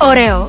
Oreo.